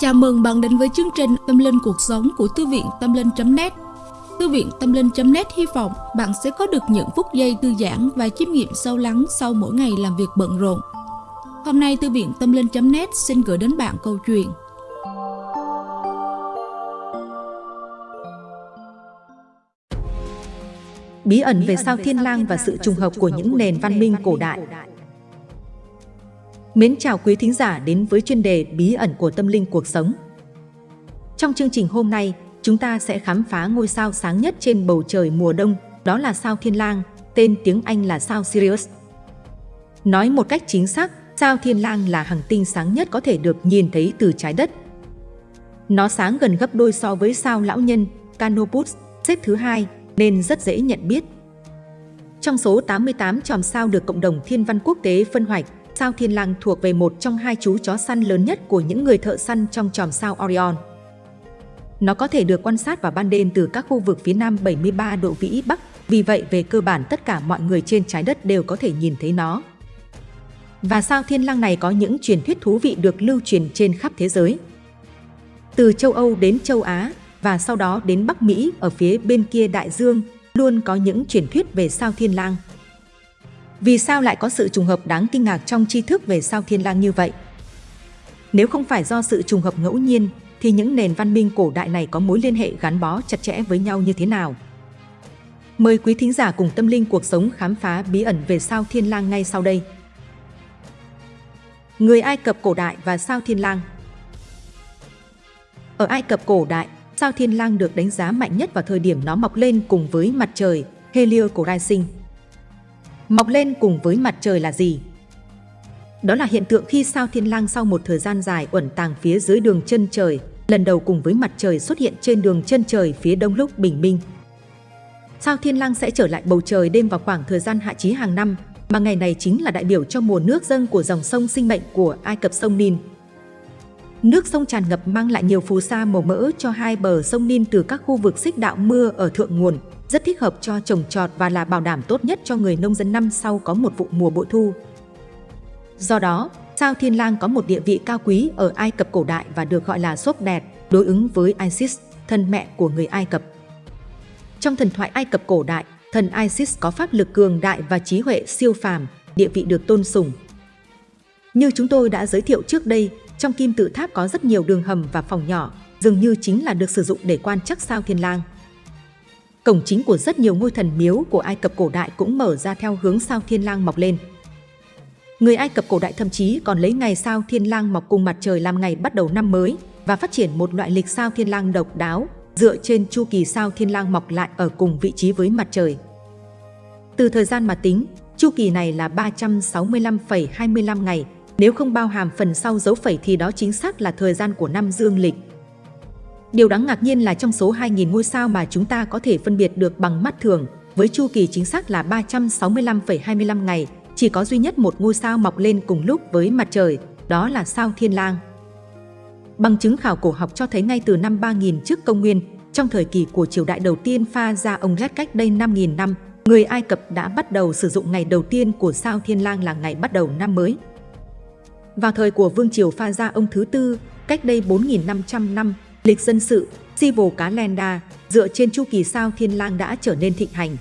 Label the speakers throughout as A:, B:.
A: Chào mừng bạn đến với chương trình Tâm Linh Cuộc Sống của Thư viện Tâm Linh.net Thư viện Tâm Linh.net hy vọng bạn sẽ có được những phút giây thư giãn và chiêm nghiệm sâu lắng sau mỗi ngày làm việc bận rộn. Hôm nay, Thư viện Tâm Linh.net xin gửi đến bạn câu chuyện.
B: Bí ẩn về sao thiên lang và sự trùng hợp của những nền văn minh cổ đại. Mến chào quý thính giả đến với chuyên đề Bí ẩn của tâm linh cuộc sống. Trong chương trình hôm nay, chúng ta sẽ khám phá ngôi sao sáng nhất trên bầu trời mùa đông, đó là sao Thiên Lang, tên tiếng Anh là sao Sirius. Nói một cách chính xác, sao Thiên Lang là hành tinh sáng nhất có thể được nhìn thấy từ trái đất. Nó sáng gần gấp đôi so với sao Lão Nhân, Canopus, xếp thứ hai, nên rất dễ nhận biết. Trong số 88 chòm sao được cộng đồng thiên văn quốc tế phân hoạch, sao Thiên Lang thuộc về một trong hai chú chó săn lớn nhất của những người thợ săn trong chòm sao Orion. Nó có thể được quan sát vào ban đêm từ các khu vực phía nam 73 độ vĩ Bắc, vì vậy về cơ bản tất cả mọi người trên trái đất đều có thể nhìn thấy nó. Và sao Thiên Lang này có những truyền thuyết thú vị được lưu truyền trên khắp thế giới. Từ châu Âu đến châu Á và sau đó đến Bắc Mỹ ở phía bên kia đại dương, luôn có những truyền thuyết về sao Thiên Lang. Vì sao lại có sự trùng hợp đáng kinh ngạc trong tri thức về sao thiên lang như vậy? Nếu không phải do sự trùng hợp ngẫu nhiên, thì những nền văn minh cổ đại này có mối liên hệ gắn bó chặt chẽ với nhau như thế nào? Mời quý thính giả cùng tâm linh cuộc sống khám phá bí ẩn về sao thiên lang ngay sau đây. Người Ai Cập cổ đại và sao thiên lang Ở Ai Cập cổ đại, sao thiên lang được đánh giá mạnh nhất vào thời điểm nó mọc lên cùng với mặt trời, Helio cổ Rising mọc lên cùng với mặt trời là gì? Đó là hiện tượng khi sao thiên lang sau một thời gian dài ẩn tàng phía dưới đường chân trời, lần đầu cùng với mặt trời xuất hiện trên đường chân trời phía đông lúc bình minh. Sao thiên lang sẽ trở lại bầu trời đêm vào khoảng thời gian hạ chí hàng năm, mà ngày này chính là đại biểu cho mùa nước dâng của dòng sông sinh mệnh của Ai Cập sông Nin. Nước sông tràn ngập mang lại nhiều phù sa màu mỡ cho hai bờ sông Nin từ các khu vực xích đạo mưa ở thượng nguồn, rất thích hợp cho trồng trọt và là bảo đảm tốt nhất cho người nông dân năm sau có một vụ mùa bội thu. Do đó, sao Thiên Lang có một địa vị cao quý ở Ai Cập cổ đại và được gọi là sốt đẹp, đối ứng với Isis, thân mẹ của người Ai Cập. Trong thần thoại Ai Cập cổ đại, thần Isis có pháp lực cường đại và trí huệ siêu phàm, địa vị được tôn sùng. Như chúng tôi đã giới thiệu trước đây, trong kim tự tháp có rất nhiều đường hầm và phòng nhỏ, dường như chính là được sử dụng để quan trắc sao Thiên Lang. Cổng chính của rất nhiều ngôi thần miếu của Ai Cập cổ đại cũng mở ra theo hướng sao thiên lang mọc lên. Người Ai Cập cổ đại thậm chí còn lấy ngày sao thiên lang mọc cùng mặt trời làm ngày bắt đầu năm mới và phát triển một loại lịch sao thiên lang độc đáo dựa trên chu kỳ sao thiên lang mọc lại ở cùng vị trí với mặt trời. Từ thời gian mà tính, chu kỳ này là 365,25 ngày, nếu không bao hàm phần sau dấu phẩy thì đó chính xác là thời gian của năm dương lịch. Điều đáng ngạc nhiên là trong số 2.000 ngôi sao mà chúng ta có thể phân biệt được bằng mắt thường, với chu kỳ chính xác là 365,25 ngày, chỉ có duy nhất một ngôi sao mọc lên cùng lúc với mặt trời, đó là sao Thiên Lang. Bằng chứng khảo cổ học cho thấy ngay từ năm 3000 trước công nguyên, trong thời kỳ của triều đại đầu tiên pha ra ông Red cách đây 5.000 năm, người Ai Cập đã bắt đầu sử dụng ngày đầu tiên của sao Thiên Lang là ngày bắt đầu năm mới. Vào thời của Vương Triều pha ra ông thứ tư, cách đây 4.500 năm, Lịch dân sự, Civil Calendar dựa trên chu kỳ sao thiên lang đã trở nên thịnh hành.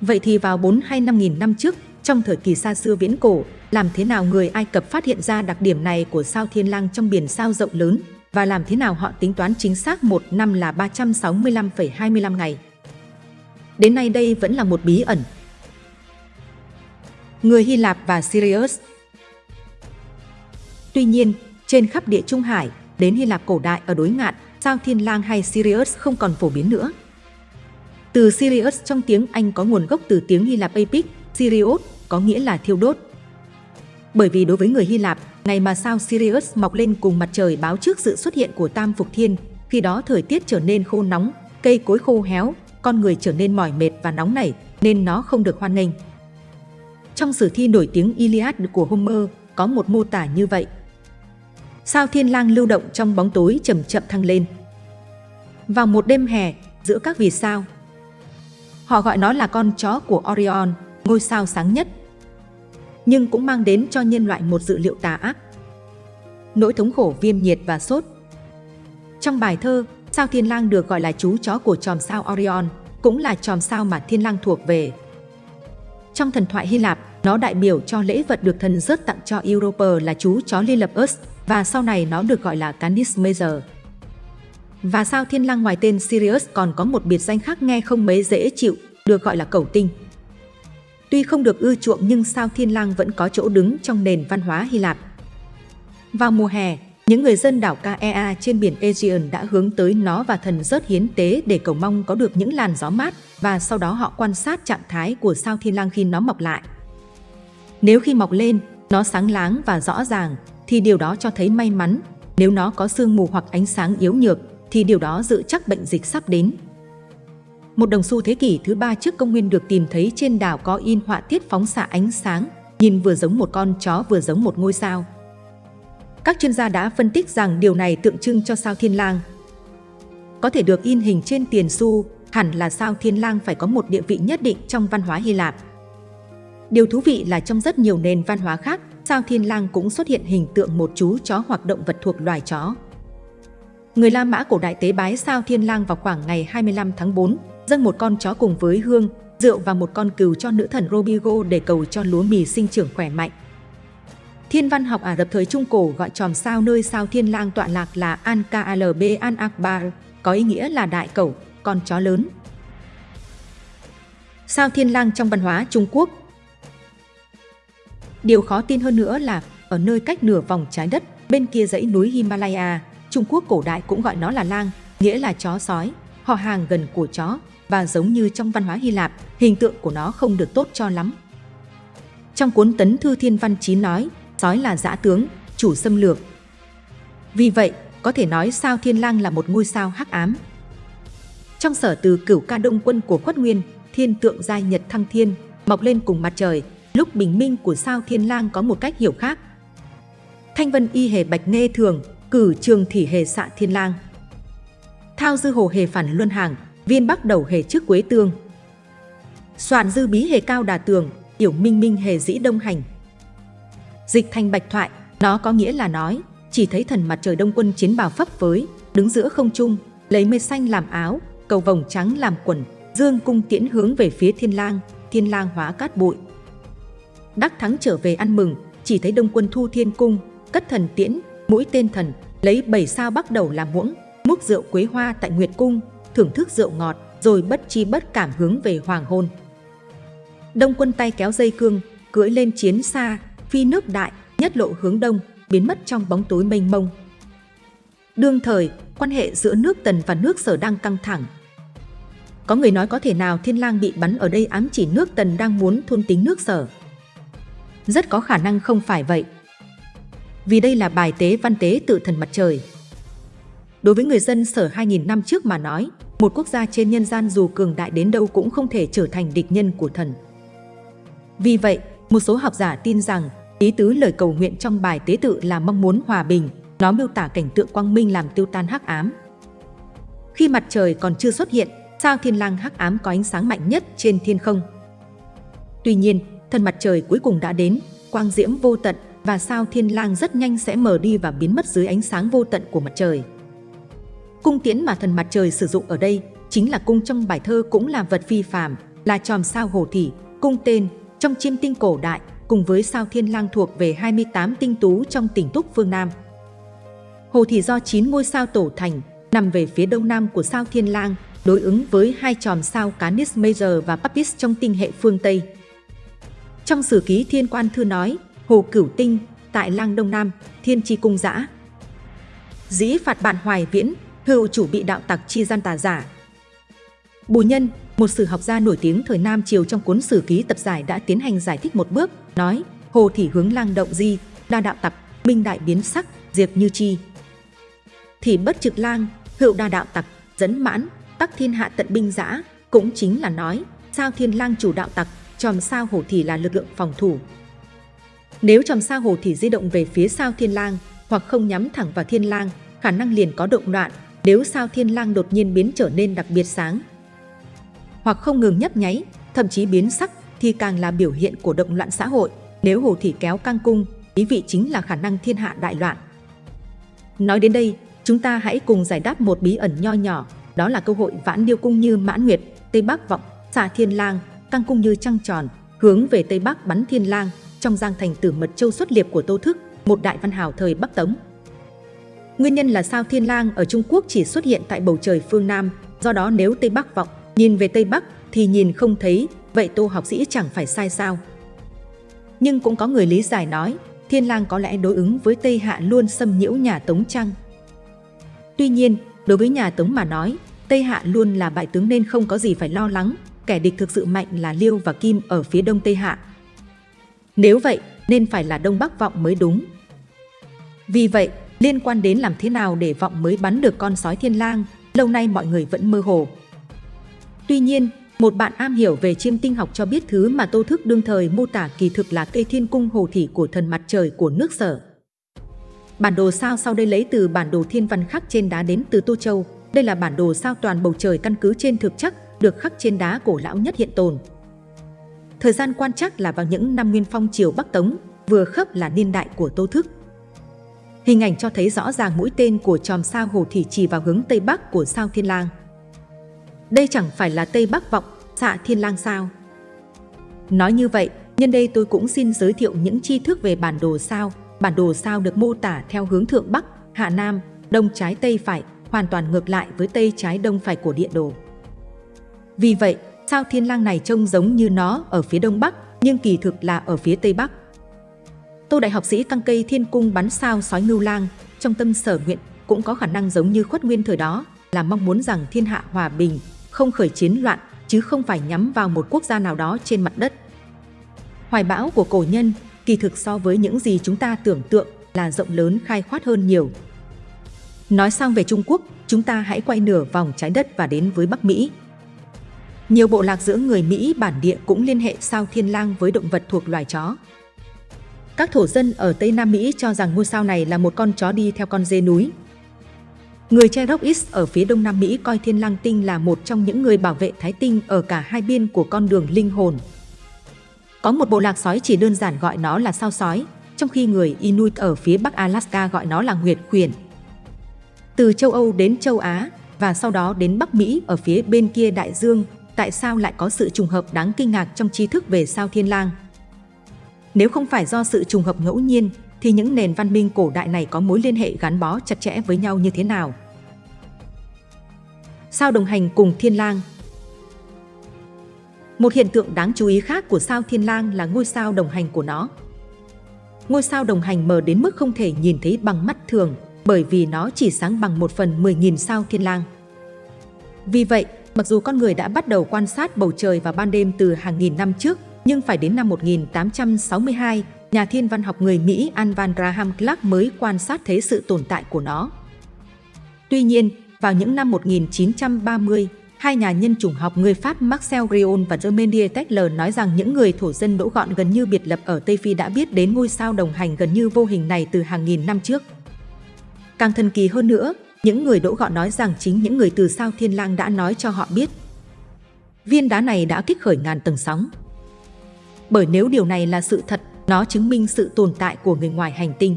B: Vậy thì vào 4 hay 5 nghìn năm trước, trong thời kỳ xa xưa viễn cổ, làm thế nào người Ai Cập phát hiện ra đặc điểm này của sao thiên lang trong biển sao rộng lớn và làm thế nào họ tính toán chính xác một năm là 365,25 ngày. Đến nay đây vẫn là một bí ẩn. Người Hy Lạp và Sirius Tuy nhiên, trên khắp địa Trung Hải, đến Hy Lạp cổ đại ở đối ngạn, sao thiên lang hay Sirius không còn phổ biến nữa. Từ Sirius trong tiếng Anh có nguồn gốc từ tiếng Hy Lạp Epic, Sirius có nghĩa là thiêu đốt. Bởi vì đối với người Hy Lạp, ngày mà sao Sirius mọc lên cùng mặt trời báo trước sự xuất hiện của Tam Phục Thiên, khi đó thời tiết trở nên khô nóng, cây cối khô héo, con người trở nên mỏi mệt và nóng nảy, nên nó không được hoan nghênh. Trong sử thi nổi tiếng Iliad của Homer có một mô tả như vậy sao thiên lang lưu động trong bóng tối chậm chậm thăng lên. Vào một đêm hè, giữa các vì sao, họ gọi nó là con chó của Orion, ngôi sao sáng nhất. Nhưng cũng mang đến cho nhân loại một dự liệu tà ác. nỗi thống khổ viêm nhiệt và sốt. Trong bài thơ, sao Thiên Lang được gọi là chú chó của chòm sao Orion, cũng là chòm sao mà Thiên Lang thuộc về. Trong thần thoại Hy Lạp, nó đại biểu cho lễ vật được thần rớt tặng cho Europa là chú chó Lilithus và sau này nó được gọi là Canis Major. Và sao thiên lang ngoài tên Sirius còn có một biệt danh khác nghe không mấy dễ chịu, được gọi là cầu tinh. Tuy không được ưa chuộng nhưng sao thiên lang vẫn có chỗ đứng trong nền văn hóa Hy Lạp. Vào mùa hè, những người dân đảo Caea trên biển Aegean đã hướng tới nó và thần rớt hiến tế để cầu mong có được những làn gió mát và sau đó họ quan sát trạng thái của sao thiên lang khi nó mọc lại. Nếu khi mọc lên, nó sáng láng và rõ ràng, thì điều đó cho thấy may mắn. Nếu nó có sương mù hoặc ánh sáng yếu nhược, thì điều đó dự chắc bệnh dịch sắp đến. Một đồng xu thế kỷ thứ ba trước công nguyên được tìm thấy trên đảo có in họa tiết phóng xạ ánh sáng, nhìn vừa giống một con chó vừa giống một ngôi sao. Các chuyên gia đã phân tích rằng điều này tượng trưng cho sao thiên lang. Có thể được in hình trên tiền xu, hẳn là sao thiên lang phải có một địa vị nhất định trong văn hóa Hy Lạp. Điều thú vị là trong rất nhiều nền văn hóa khác, sao thiên lang cũng xuất hiện hình tượng một chú chó hoặc động vật thuộc loài chó. Người La Mã cổ đại tế bái sao thiên lang vào khoảng ngày 25 tháng 4, dâng một con chó cùng với hương, rượu và một con cừu cho nữ thần Robigo để cầu cho lúa mì sinh trưởng khỏe mạnh. Thiên văn học Ả Rập thời Trung Cổ gọi chòm sao nơi sao thiên lang tọa lạc là An-Kalb An-Akbar, có ý nghĩa là đại cẩu, con chó lớn. Sao thiên lang trong văn hóa Trung Quốc Điều khó tin hơn nữa là ở nơi cách nửa vòng trái đất bên kia dãy núi Himalaya, Trung Quốc cổ đại cũng gọi nó là lang, nghĩa là chó sói, họ hàng gần của chó và giống như trong văn hóa Hy Lạp, hình tượng của nó không được tốt cho lắm. Trong cuốn Tấn Thư Thiên Văn Chí nói, sói là dã tướng, chủ xâm lược. Vì vậy, có thể nói sao Thiên Lang là một ngôi sao hắc ám. Trong sở từ cửu ca đông quân của khuất nguyên, thiên tượng giai nhật thăng thiên, mọc lên cùng mặt trời, lúc bình minh của sao thiên lang có một cách hiểu khác. Thanh vân y hề bạch nghe thường, cử trường thỉ hề xạ thiên lang. Thao dư hồ hề phản luân hàng, viên bắc đầu hề trước quế tương. Soạn dư bí hề cao đà tường, yểu minh minh hề dĩ đông hành. Dịch thành bạch thoại, nó có nghĩa là nói, chỉ thấy thần mặt trời đông quân chiến bào phấp với, đứng giữa không trung, lấy mây xanh làm áo, cầu vồng trắng làm quần, dương cung tiễn hướng về phía thiên lang, thiên lang hóa cát bụi. Đắc thắng trở về ăn mừng, chỉ thấy đông quân thu thiên cung, cất thần tiễn, mũi tên thần, lấy bảy sao bắt đầu làm muỗng, múc rượu quế hoa tại Nguyệt Cung, thưởng thức rượu ngọt, rồi bất chi bất cảm hướng về hoàng hôn. Đông quân tay kéo dây cương, cưỡi lên chiến xa, phi nước đại, nhất lộ hướng đông, biến mất trong bóng tối mênh mông. Đương thời, quan hệ giữa nước Tần và nước Sở đang căng thẳng. Có người nói có thể nào Thiên Lang bị bắn ở đây ám chỉ nước Tần đang muốn thôn tính nước Sở. Rất có khả năng không phải vậy. Vì đây là bài tế văn tế tự thần mặt trời. Đối với người dân sở 2.000 năm trước mà nói, một quốc gia trên nhân gian dù cường đại đến đâu cũng không thể trở thành địch nhân của thần. Vì vậy, một số học giả tin rằng ý tứ lời cầu nguyện trong bài tế tự là mong muốn hòa bình, nó miêu tả cảnh tượng quang minh làm tiêu tan hắc ám. Khi mặt trời còn chưa xuất hiện, sao thiên lang hắc ám có ánh sáng mạnh nhất trên thiên không. Tuy nhiên, thần mặt trời cuối cùng đã đến, quang diễm vô tận và sao thiên lang rất nhanh sẽ mờ đi và biến mất dưới ánh sáng vô tận của mặt trời. Cung tiễn mà thần mặt trời sử dụng ở đây chính là cung trong bài thơ cũng là vật phi phàm, là chòm sao hồ thị, cung tên trong chiêm tinh cổ đại cùng với sao thiên lang thuộc về 28 tinh tú trong tỉnh Túc phương Nam. Hồ thị do 9 ngôi sao tổ thành, nằm về phía đông nam của sao thiên lang, đối ứng với hai chòm sao Canis Major và Papis trong tinh hệ phương Tây. Trong sử ký Thiên Quan Thư nói, Hồ Cửu Tinh, tại Lang Đông Nam, Thiên Chi Cung Giã. Dĩ phạt bạn Hoài Viễn, hữu chủ bị đạo tặc chi gian tà giả. Bù Nhân, một sử học gia nổi tiếng thời Nam Triều trong cuốn sử ký tập giải đã tiến hành giải thích một bước, nói Hồ thị hướng lang động di, đa đạo tặc, minh đại biến sắc, diệt như chi. Thì bất trực lang, hữu đa đạo tặc, dẫn mãn, tắc thiên hạ tận binh giã, cũng chính là nói sao thiên lang chủ đạo tặc, chòm sao hổ thì là lực lượng phòng thủ. Nếu chòm sao hổ thì di động về phía sao thiên lang hoặc không nhắm thẳng vào thiên lang, khả năng liền có động loạn nếu sao thiên lang đột nhiên biến trở nên đặc biệt sáng. Hoặc không ngừng nhấp nháy, thậm chí biến sắc thì càng là biểu hiện của động loạn xã hội. Nếu hồ thì kéo căng cung, ý vị chính là khả năng thiên hạ đại loạn. Nói đến đây, chúng ta hãy cùng giải đáp một bí ẩn nho nhỏ, đó là cơ hội vãn điêu cung như mãn nguyệt, Tây Bắc vọng, xà thiên lang, căng cung như trăng tròn, hướng về Tây Bắc bắn thiên lang, trong giang thành tử mật châu xuất liệp của Tô Thức, một đại văn hào thời Bắc Tống. Nguyên nhân là sao thiên lang ở Trung Quốc chỉ xuất hiện tại bầu trời phương Nam, do đó nếu Tây Bắc vọng, nhìn về Tây Bắc thì nhìn không thấy, vậy tô học sĩ chẳng phải sai sao. Nhưng cũng có người lý giải nói, thiên lang có lẽ đối ứng với Tây Hạ luôn xâm nhiễu nhà Tống Trăng. Tuy nhiên, đối với nhà Tống mà nói, Tây Hạ luôn là bại tướng nên không có gì phải lo lắng, kẻ địch thực sự mạnh là Liêu và Kim ở phía đông Tây Hạ. Nếu vậy, nên phải là Đông Bắc Vọng mới đúng. Vì vậy, liên quan đến làm thế nào để Vọng mới bắn được con sói thiên lang, lâu nay mọi người vẫn mơ hồ. Tuy nhiên, một bạn am hiểu về chiêm tinh học cho biết thứ mà Tô Thức đương thời mô tả kỳ thực là cây thiên cung hồ thủy của thần mặt trời của nước sở. Bản đồ sao sau đây lấy từ bản đồ thiên văn khắc trên đá đến từ Tô Châu. Đây là bản đồ sao toàn bầu trời căn cứ trên thực chất, được khắc trên đá cổ lão nhất hiện tồn. Thời gian quan trắc là vào những năm Nguyên Phong triều Bắc Tống, vừa khớp là niên đại của Tô Thức. Hình ảnh cho thấy rõ ràng mũi tên của chòm sao hồ thì chỉ vào hướng Tây Bắc của sao Thiên Lang. Đây chẳng phải là Tây Bắc vọng, xạ Thiên Lang sao? Nói như vậy, nhân đây tôi cũng xin giới thiệu những tri thức về bản đồ sao. Bản đồ sao được mô tả theo hướng Thượng Bắc, Hạ Nam, Đông trái Tây phải, hoàn toàn ngược lại với Tây trái Đông phải của địa đồ. Vì vậy, sao Thiên Lang này trông giống như nó ở phía Đông Bắc, nhưng kỳ thực là ở phía Tây Bắc. Tô Đại học sĩ căng cây thiên cung bắn sao sói ngưu lang, trong tâm sở nguyện cũng có khả năng giống như khuất nguyên thời đó, là mong muốn rằng thiên hạ hòa bình, không khởi chiến loạn, chứ không phải nhắm vào một quốc gia nào đó trên mặt đất. Hoài bão của cổ nhân kỳ thực so với những gì chúng ta tưởng tượng là rộng lớn khai khoát hơn nhiều. Nói sang về Trung Quốc, chúng ta hãy quay nửa vòng trái đất và đến với Bắc Mỹ. Nhiều bộ lạc giữa người Mỹ bản địa cũng liên hệ sao thiên lang với động vật thuộc loài chó. Các thổ dân ở Tây Nam Mỹ cho rằng ngôi sao này là một con chó đi theo con dê núi. Người Cherokee ở phía Đông Nam Mỹ coi thiên lang tinh là một trong những người bảo vệ thái tinh ở cả hai biên của con đường linh hồn. Có một bộ lạc sói chỉ đơn giản gọi nó là sao sói, trong khi người Inuit ở phía Bắc Alaska gọi nó là nguyệt khuyển. Từ châu Âu đến châu Á và sau đó đến Bắc Mỹ ở phía bên kia đại dương, tại sao lại có sự trùng hợp đáng kinh ngạc trong tri thức về sao thiên lang? Nếu không phải do sự trùng hợp ngẫu nhiên, thì những nền văn minh cổ đại này có mối liên hệ gắn bó chặt chẽ với nhau như thế nào? Sao đồng hành cùng thiên lang một hiện tượng đáng chú ý khác của sao Thiên Lang là ngôi sao đồng hành của nó. Ngôi sao đồng hành mờ đến mức không thể nhìn thấy bằng mắt thường bởi vì nó chỉ sáng bằng một phần 10.000 sao Thiên Lang. Vì vậy, mặc dù con người đã bắt đầu quan sát bầu trời vào ban đêm từ hàng nghìn năm trước, nhưng phải đến năm 1862, nhà thiên văn học người Mỹ An Van Graham Clark mới quan sát thấy sự tồn tại của nó. Tuy nhiên, vào những năm 1930, Hai nhà nhân chủng học người Pháp Marcel Grion và Germaine Taylor nói rằng những người thổ dân đỗ gọn gần như biệt lập ở Tây Phi đã biết đến ngôi sao đồng hành gần như vô hình này từ hàng nghìn năm trước. Càng thần kỳ hơn nữa, những người đỗ gọn nói rằng chính những người từ sao Thiên Lang đã nói cho họ biết. Viên đá này đã kích khởi ngàn tầng sóng. Bởi nếu điều này là sự thật, nó chứng minh sự tồn tại của người ngoài hành tinh.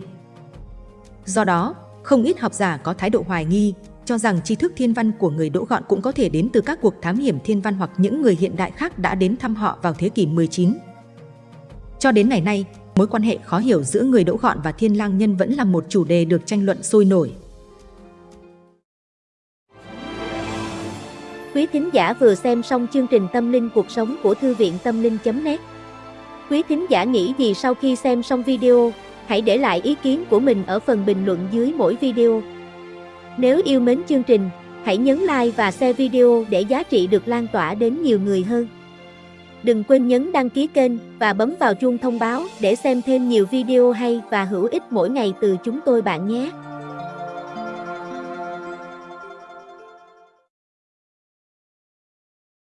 B: Do đó, không ít học giả có thái độ hoài nghi, cho rằng tri thức thiên văn của người Đỗ Gọn cũng có thể đến từ các cuộc thám hiểm thiên văn hoặc những người hiện đại khác đã đến thăm họ vào thế kỷ 19. Cho đến ngày nay, mối quan hệ khó hiểu giữa người Đỗ Gọn và Thiên Lang Nhân vẫn là một chủ đề được tranh luận sôi nổi.
C: Quý thính giả vừa xem xong chương trình Tâm linh cuộc sống của Thư viện Tâm linh.net Quý thính giả nghĩ gì sau khi xem xong video? Hãy để lại ý kiến của mình ở phần bình luận dưới mỗi video. Nếu yêu mến chương trình, hãy nhấn like và share video để giá trị được lan tỏa đến nhiều người hơn. Đừng quên nhấn đăng ký kênh và bấm vào chuông thông báo để xem thêm nhiều video hay và hữu ích mỗi ngày từ chúng tôi bạn nhé.